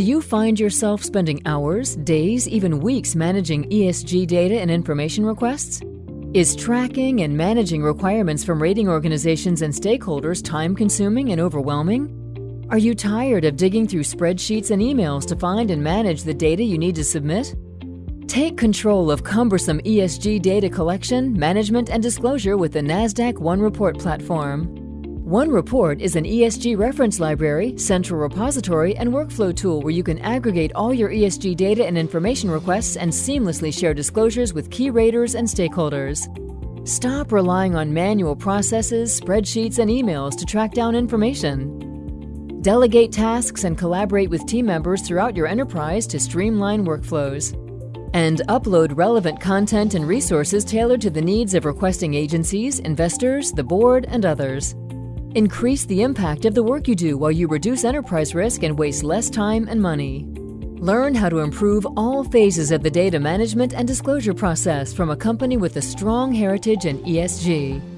Do you find yourself spending hours, days, even weeks managing ESG data and information requests? Is tracking and managing requirements from rating organizations and stakeholders time consuming and overwhelming? Are you tired of digging through spreadsheets and emails to find and manage the data you need to submit? Take control of cumbersome ESG data collection, management, and disclosure with the NASDAQ OneReport platform. OneReport is an ESG reference library, central repository, and workflow tool where you can aggregate all your ESG data and information requests and seamlessly share disclosures with key raters and stakeholders. Stop relying on manual processes, spreadsheets, and emails to track down information. Delegate tasks and collaborate with team members throughout your enterprise to streamline workflows. And upload relevant content and resources tailored to the needs of requesting agencies, investors, the board, and others. Increase the impact of the work you do while you reduce enterprise risk and waste less time and money. Learn how to improve all phases of the data management and disclosure process from a company with a strong heritage in ESG.